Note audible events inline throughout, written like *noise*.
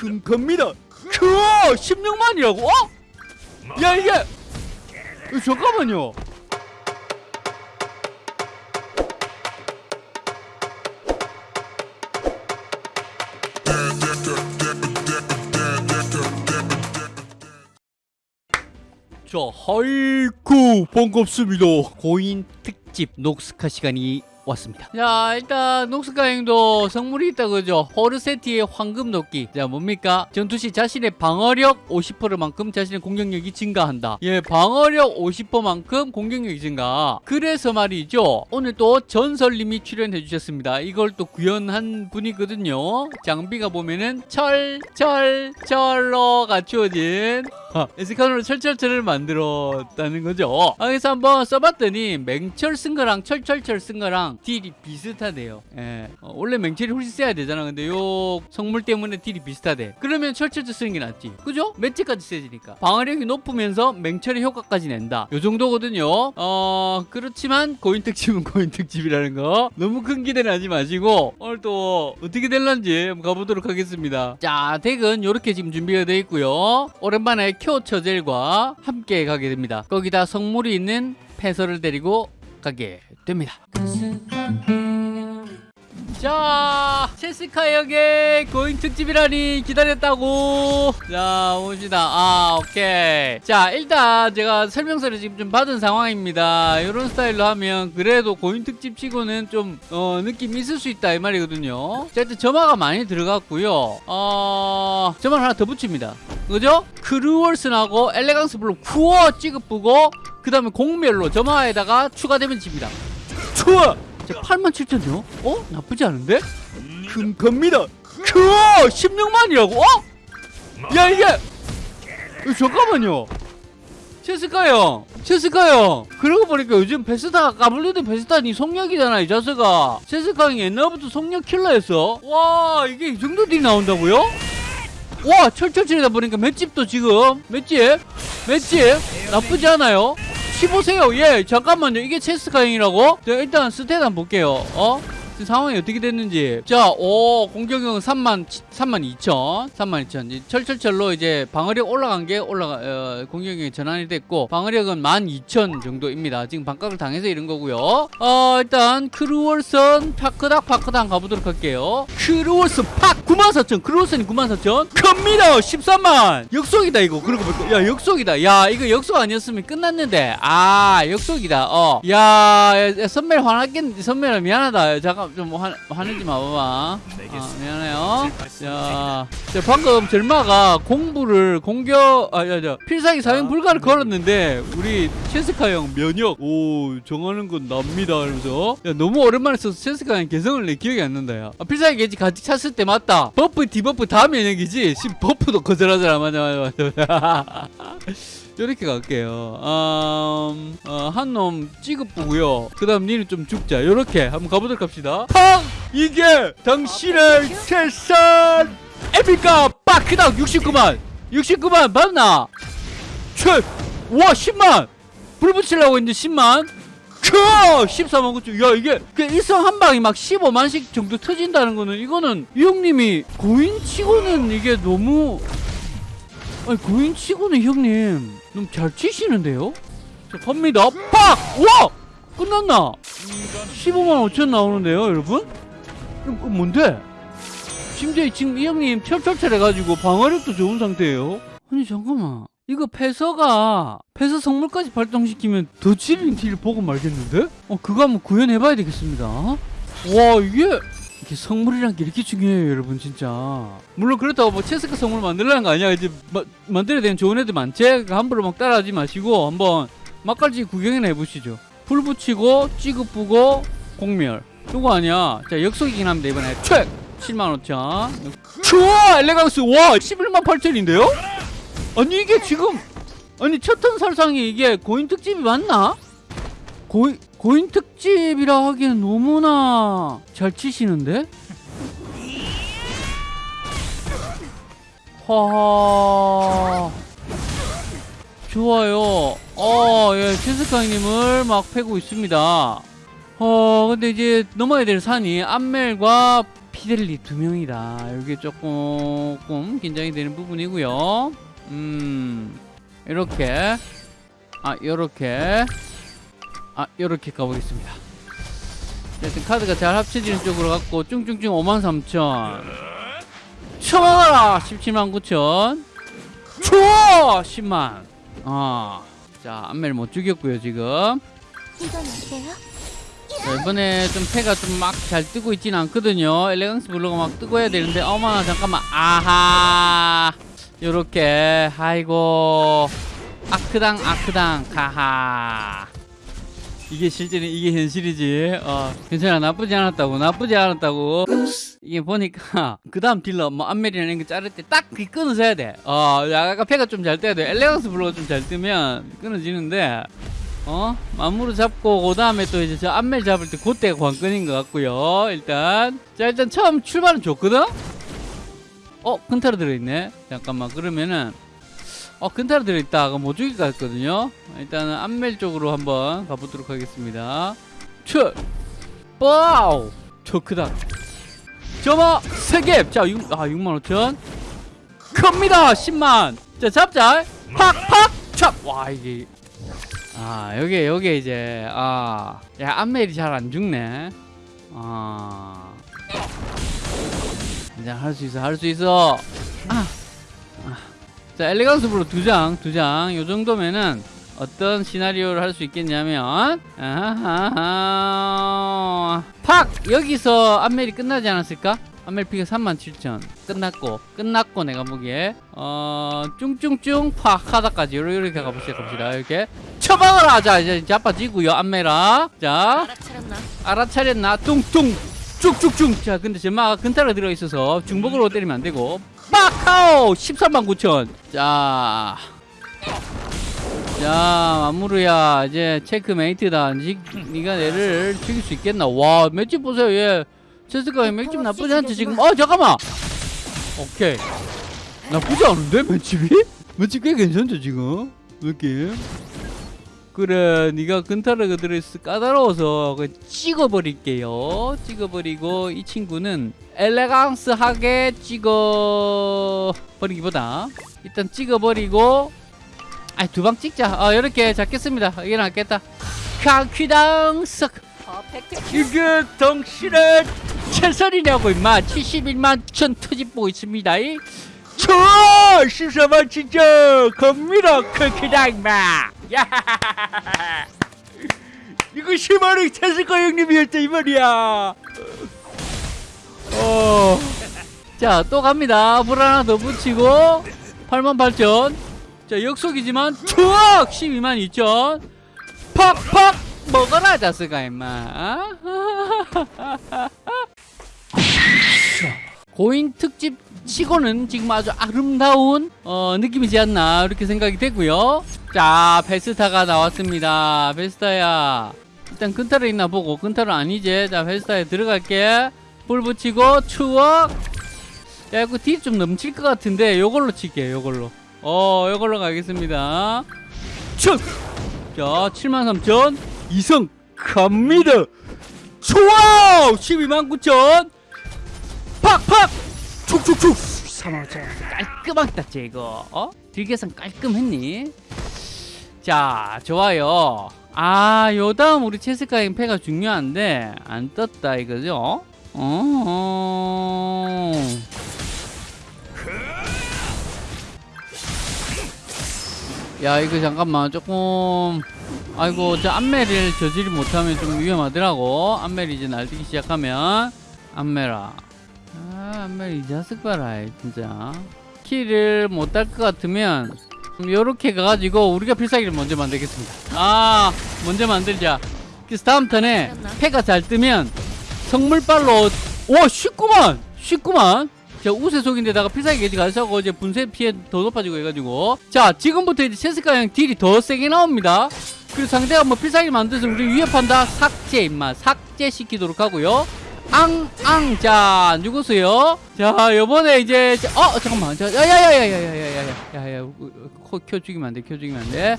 큰 겁니다. 그 16만이라고? 어? 야 이게 어, 잠깐만요. 자, 하이쿠 반갑습니다. 고인 특집 녹스카 시간이 왔습니다. 자, 일단 녹스카행도 성물이 있다 그죠? 호르세티의 황금 도끼. 자, 뭡니까? 전투시 자신의 방어력 50%만큼 자신의 공격력이 증가한다. 예, 방어력 50%만큼 공격력이 증가. 그래서 말이죠. 오늘 또 전설님이 출연해 주셨습니다. 이걸 또 구현한 분이거든요. 장비가 보면은 철, 철, 철로 갖추어진 아, 에스카노르 철철철을 만들었다는 거죠. 아, 그래서 한번 써봤더니 맹철 쓴 거랑 철철철 쓴 거랑 deal이 비슷하대요. 예. 어, 원래 맹철이 훨씬 세야 되잖아. 근데 요 성물 때문에 deal이 비슷하대. 그러면 철철철 쓰는 게 낫지. 그죠? 맷지까지 세지니까. 방어력이 높으면서 맹철의 효과까지 낸다. 요 정도거든요. 어, 그렇지만 고인 특집은 *laughs* 고인 특집이라는 거. 너무 큰 기대는 하지 마시고 오늘 또 어떻게 될런지 한번 가보도록 하겠습니다. 자, deck은 이렇게 지금 준비가 되어 있고요. 오랜만에 큐 처젤과 함께 가게 됩니다. 거기다 성물이 있는 패서를 데리고 가게 됩니다. 자, 체스카 역의 고인 특집이라니 기다렸다고. 자, 봅시다. 아, 오케이. 자, 일단 제가 설명서를 지금 좀 받은 상황입니다. 이런 스타일로 하면 그래도 고인 특집 치고는 좀, 어, 느낌 있을 수 있다. 이 말이거든요. 자, 일단 점화가 많이 들어갔고요. 어, 점화 하나 더 붙입니다. 그죠? 크루월슨하고 엘레강스 블록 쿠어 찌급부고 그 다음에 공멸로 점화에다가 추가되면 집니다. 추워! 87,000요? 어? 나쁘지 않은데? 큰 겁니다. 그 16만이라고? 어? 야 이게 어, 잠깐만요. 체스카 형, 체스카 형. 그러고 보니까 요즘 베스타 까불리드 베스타니 속력이잖아 이 자스가. 체스카 형이 옛날부터 속력 킬러였어. 와 이게 이 정도 딜 나온다고요? 와 철철철이다 보니까 맷집도 지금 맷집 맷집 나쁘지 않아요. 15세요. 예, 잠깐만요. 이게 체스카형이라고? 자, 일단 stat 한번 볼게요. 어? 지금 상황이 어떻게 됐는지. 자, 오, 공격력은 3만, 3만 2천. 3만 2천. 이제 철철철로 이제 방어력 올라간 게 올라가, 어, 공격력이 전환이 됐고, 방어력은 1만 2천 정도입니다. 지금 반각을 당해서 이런 거고요. 어, 일단, Cruel Sun 파크닥 파크닥 가보도록 할게요. Cruel Sun 팍! 9만 4천. Cruel Sun이 9만 4천. 큽니다! 13만! 역속이다, 이거. 그러고 보니까. 야, 역속이다. 야, 이거 역속 아니었으면 끝났는데. 아, 역속이다. 어. 야, 야, 야 선멜 화났겠, 선멜 미안하다. 잠깐, 좀 화, 화내지 마봐봐. 아, 미안해요. 자, 자, 방금 젤마가 공부를 공격, 아, 야, 야, 필살기 사용 불가를 걸었는데, 우리 체스카 형 면역, 오, 정하는 건 납니다. 이러면서. 야, 너무 오랜만에 써서 체스카 형 개성을 내 기억이 안 난다, 야. 아, 필살기 게이지 같이 찼을 때 맞다. buff, debuff 다 면역이지. 지금 buff도 거절하잖아. 맞아, 맞아, 맞아. *laughs* 이렇게 갈게요. 음, 어, 한놈 찌급부고요. 그 다음 니는 좀 죽자. 이렇게 한번 가보도록 합시다. 팡! 이게 당신의 세상 에픽가 빡! 그다음 69만! 69만 맞나? 최! 와 10만! 불 붙이려고 했는데 10만? 크! 14만 9천. 야, 이게, 그 일성 한 방이 막 15만씩 정도 터진다는 거는, 이거는, 이 형님이 고인 치고는 이게 너무, 아니, 고인 치고는 형님, 너무 잘 치시는데요? 자, 갑니다. 팍! 와! 끝났나? 15만 5천 나오는데요, 여러분? 이거 그 뭔데? 심지어 지금 이 형님 철철철 해가지고 방어력도 좋은 상태예요. 아니, 잠깐만. 이거 패서가 패서 성물까지 발동시키면 더 찌르는 딜 보고 말겠는데? 어 그거 한번 구현해봐야 되겠습니다 와 이게 이게 성물이란 게 이렇게 중요해요 여러분 진짜. 물론 그렇다고 뭐 체스카 성물 만들라는 거 아니야. 이제 마, 만들어야 되는 좋은 애들 많지? 그러니까 함부로 막 따라하지 마시고 한번 맛깔지 구경이나 해보시죠. 불 붙이고 찌긋부고 공멸. 이거 아니야. 자 역속이긴 합니다 이번에. 최75,000 좋아! 엘레강스! 와 11만 8천인데요? 아니 이게 지금 아니 첫턴 살상이 이게 고인 특집이 맞나? 고인 고인 특집이라 하기엔 너무나 잘 치시는데? 하 좋아요. 어, 예, 체스카님을 막 패고 있습니다. 어, 근데 이제 넘어야 될 산이 암멜과 피델리 두 명이다. 이게 조금 긴장이 되는 부분이고요. 음, 이렇게 아 요렇게 아 요렇게 가보겠습니다. 일단 카드가 잘 합쳐지는 쪽으로 갖고 쭝쭝쭝 53,000 쳐먹어라 17만 9천. 줘 10만. 어자 안멜 못 죽였고요 지금? 자, 이번에 좀 패가 좀 막 잘 뜨고 있지는 않거든요. 엘레강스 블루가 막 뜨고 해야 되는데 어머나 잠깐만. 아하! 요렇게. 아이고. 아크당 아크당. 가하 이게 실제는 이게 현실이지. 어 괜찮아. 나쁘지 않았다고. 나쁘지 않았다고. 이게 보니까 *laughs* 그 다음 딜러 뭐 안멜이나 이런 거 자를 때 딱 그 끊어서 해야 돼어 약간 패가 좀 잘 떠야 돼. elegance blue가 좀 잘 뜨면 끊어지는데 어? 마무리 잡고 그 다음에 또 이제 저 안멜 잡을 때 그때가 관건인 것 같고요. 일단 자 일단 처음 출발은 좋거든? 어 큰타로 들어있네. 잠깐만. 그러면은 어 근타로 들어있다. 그럼 못 죽일 것 같거든요. 일단은 안멜 쪽으로 한번 가보도록 하겠습니다. 출! 와우! 저 크다. 점화 세개! 자 6, 아 6만 5천. 큽니다! 10만! 자 잡자 팍팍 찹와 이게. 아 여기 여기 이제 아야 안멜이 잘 안 죽네. 아. 이제 할 수 있어 할 수 있어. 아. 아. 자 elegance blue 두장두 장 요 정도면은 어떤 시나리오를 할 수 있겠냐면 아하하 팍! 여기서 안멜이 끝나지 않았을까? 안멜 피가 37,000 끝났고 끝났고 내가 보기에. 어 쭝쭝쭝 팍! 하다까지. 요렇게 이렇게 가봅시다 갑시다. 이렇게. 쳐박아라 자! 이제 자빠지고요 안멜아. 자. 알아차렸나? 알아차렸나? 뚱뚱! 쭉쭉쭉! 자 근데 제마가 근타가 들어있어서 중복으로 때리면 안되고 빠카오 13만 9천 자 자, 마무르야, 이제 체크메이트다. 니, 니가 얘를 죽일 수 있겠나? 와, 맷집 보세요, 얘. 체스가 맷집 나쁘지 않지, 지금. 어, 잠깐만! 오케이. 나쁘지 않은데, 맷집이? 맷집 꽤 괜찮죠, 지금? 느낌? 그래, 니가 근타르가 들어있어 까다로워서 그 찍어버릴게요. 찍어버리고, 이 친구는 엘레강스하게 찍어버리기보다 일단 찍어버리고 아, 두 방 찍자. 어, 이렇게 잡겠습니다. 이게 낫겠다. 캉퀴당 석. 퍼펙트 이게 당신의 최선이냐고 임마. 71만 천 터집 보고 있습니다. 이. 저 시사만 진짜 겁니다. 캉퀴당 임마. 야. *laughs* 이거 10만원 최승과 형님이었다 이 말이야. 어. 자, 또 갑니다. 불 하나 더 붙이고 8만 8천. 자 역속이지만 투억 12만 2천 팍팍 먹어라 자스가 임마 *laughs* 고인 특집 치고는 지금 아주 아름다운 어, 느낌이지 않나 이렇게 생각이 되고요 자 베스타가 나왔습니다. 베스타야. 일단 근타를 있나 보고 근타를 아니지. 자 베스타에 들어갈게. 불 붙이고 추억 야 이거 딜 좀 넘칠 것 같은데 요걸로 칠게요 요걸로. 어 이걸로 가겠습니다. 촥! 자73,000 이성 갑니다. 좋아 129,000 팍팍! 3만원 깔끔하게 땄지 이거. 어? 딜계산 깔끔했니? 자 좋아요. 아 요다음 우리 체스카 임패가 중요한데 안 떴다 이거죠? 어... 야 이거 잠깐만. 조금 아이고 저 안멜을 저지를 못하면 좀 위험하더라고. 안멜이 이제 날뛰기 시작하면. 안멜아. 아 안멜 이 자식 봐라 진짜. 키를 못 딸 것 같으면 요렇게 가가지고 우리가 필살기를 먼저 만들겠습니다 아 먼저 만들자 그래서 다음 턴에 패가 잘 뜨면 성물발로 와 쉽구만 쉽구만 자 우세 속인데다가 필살기 게이지 가져고 이제 분쇄 피해 더 높아지고 해가지고 자 지금부터 이제 체스카 형 딜이 더 세게 나옵니다 그리고 상대가 뭐 필살기 만들어서 우리 위협한다 삭제 임마 삭제 시키도록 하고요 앙앙 자 누구세요 자 요번에 이제 자, 어 잠깐만 자 야야야야야야야야야 야켜 죽이면 안돼 켜 죽이면 안돼.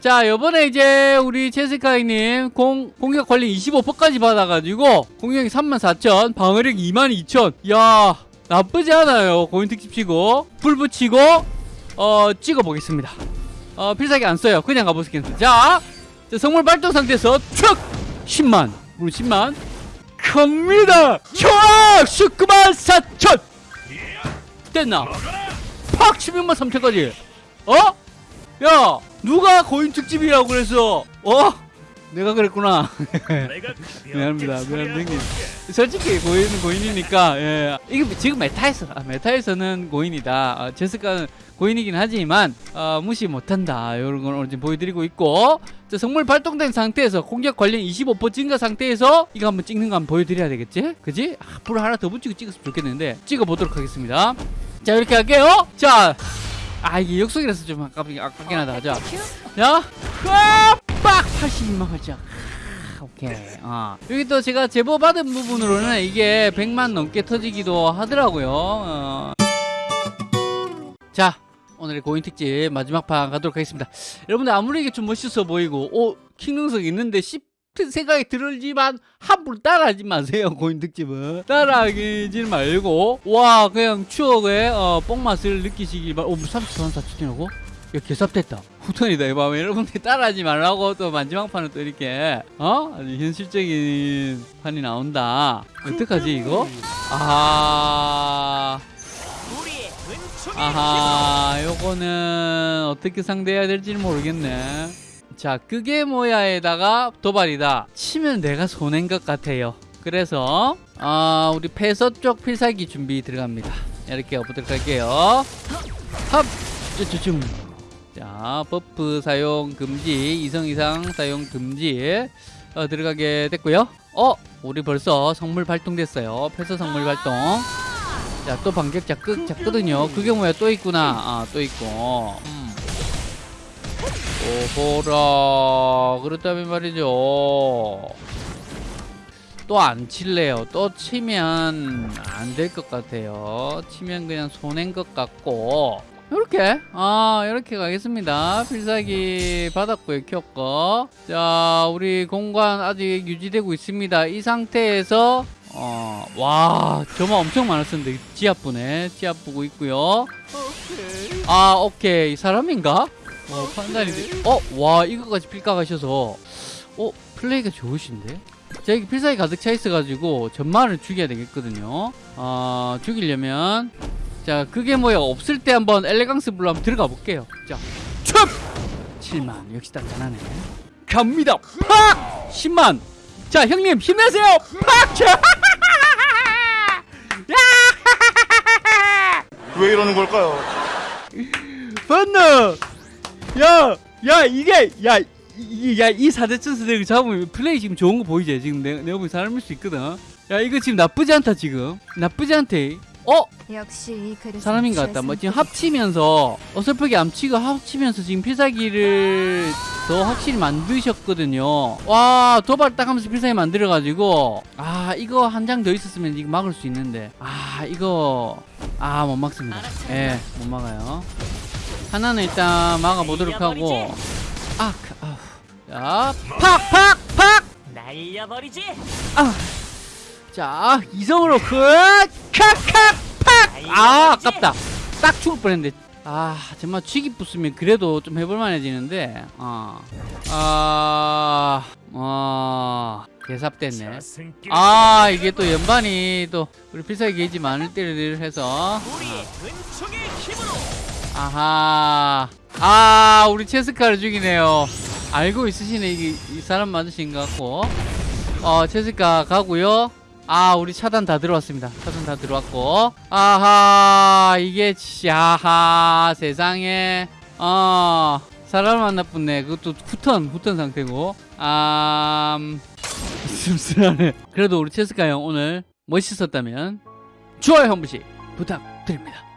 자 요번에 이제 우리 체스카이님 공, 공격 관리 25%까지 받아가지고 공격이 34,000 방어력 22,000 야 나쁘지 않아요. 고인 특집 치고 불 붙이고 어 찍어보겠습니다. 어 필살기 안 써요. 그냥 가보겠습니다 자, 자 성물 발동 상태에서 촥! 10만. 우리 10만. 갑니다. 촥! 19만! 4천. 됐나? 팍! 16만 3천까지 어? 야 누가 고인 특집이라고 그랬어 어? 내가 그랬구나 *laughs* 미안합니다 미안합니다 형님 솔직히 고인은 고인이니까 예. 이게 지금 메타에서 아, 메타에서는 고인이다 아, 제스카는 고인이긴 하지만 아, 무시 못한다 이런 걸 오늘 지금 보여드리고 있고 자, 성물 발동된 상태에서 공격 관련 25% 증가 상태에서 이거 한번 찍는 거 한번 보여드려야 되겠지? 그지? 아, 불 하나 더 붙이고 찍었으면 좋겠는데 찍어보도록 하겠습니다 자 이렇게 할게요 자 아 이게 역속이라서 좀 아깝긴, 아깝긴 하다 자 자, 빡! 82만 가자. 오케이. 아. 여기 또 제가 제보 받은 부분으로는 이게 100만 넘게 터지기도 하더라고요. 어. 자, 오늘의 고인 특집 마지막 판 가도록 하겠습니다. 여러분들 아무리 이게 좀 멋있어 보이고, 오, 킹능성 있는데 싶은 생각이 들지만 함부로 따라하지 마세요. 고인 특집은 따라하지 말고, 와, 그냥 추억의 어, 뽕맛을 느끼시길 바. 오, 34만 4천이라고? 야, 개삽됐다. 후턴이다, 이 밤에. 여러분들 따라하지 말라고 또 마지막 판은 또 이렇게, 어? 현실적인 판이 나온다. 어떡하지, 이거? 아하. 아하, 요거는 어떻게 상대해야 될지 는 모르겠네. 자, 그게 뭐야에다가 도발이다. 치면 내가 손해인 것 같아요. 그래서, 아, 우리 패서 쪽 필살기 준비 들어갑니다. 이렇게 해보도록 할게요. 합! 쭈쭈쭈. 자, buff 사용 금지, 이성 이상 사용 금지 어, 들어가게 됐고요. 어, 우리 벌써 성물 발동됐어요. 폐서 성물 발동. 자, 또 반격자 끄, 작거든요. 그게 뭐야? 또 있구나. 아, 또 있고. 음. 또 보라. 그렇다면 말이죠. 또 안 칠래요. 또 치면 안 될 것 같아요. 치면 그냥 손해인 것 같고. 이렇게 아 이렇게 가겠습니다 필살기 받았고요 켰고 자 우리 공간 아직 유지되고 있습니다 이 상태에서 어 와 점화 엄청 많았었는데 지압부네 지압부고 있고요 아 오케이 사람인가 어 판단이 어 와 이거까지 필각하셔서 어 플레이가 좋으신데 자 여기 필살기 가득 차 있어가지고 전마를 죽여야 되겠거든요 어 죽이려면 자 그게 뭐야 없을 때 한번 엘레강스 블루 한번 들어가 볼게요 자 촥! 7만 역시 단단하네 갑니다 팍! 10만 자 형님 힘내세요 팍! 자! *laughs* 왜 이러는 걸까요? 번너 야! 야 이게 야 이, 야, 이 사대천수 덱 잡으면 플레이 지금 좋은 거 보이지? 지금 내, 내가 보기 사람일 수 있거든. 야, 이거 지금 나쁘지 않다, 지금. 나쁘지 않대. 어? 역시 사람인 것 같다. 뭐 지금 합치면서 어설프게 암치고 합치면서 지금 필살기를 더 확실히 만드셨거든요. 와 도발 딱 하면서 필살기 만들어가지고 아 이거 한 장 더 있었으면 지금 막을 수 있는데 아 이거 아 못 막습니다. 예, 못 막아요. 하나는 일단 막아보도록 하고 아, 그, 아, 자, 팍, 팍, 팍. 날려버리지. 자, 이성으로 그, 칵칵, 팍. 아, 아깝다. 딱 죽을 뻔했는데. 아, 정말 쥐기 붙으면 그래도 좀 해볼만해지는데. 어, 아, 어, 개삽됐네. 아, 이게 또 연반이 또 우리 필살기 게이지 많을 때를 해서. 우리의 은총의 힘으로 아하. 아, 우리 체스카를 죽이네요. 알고 있으시네. 이게 이 사람 맞으신 것 같고. 어, 체스카 가고요. 아, 우리 차단 다 들어왔습니다. 차단 다 들어왔고. 아하, 이게, 야하, 세상에. 어, 사람 만나뿐네. 그것도 후턴, 후턴 상태고. 아, 음, 씁쓸하네. 그래도 우리 체스카 형 오늘 멋있었다면, 좋아요 한 번씩 부탁드립니다.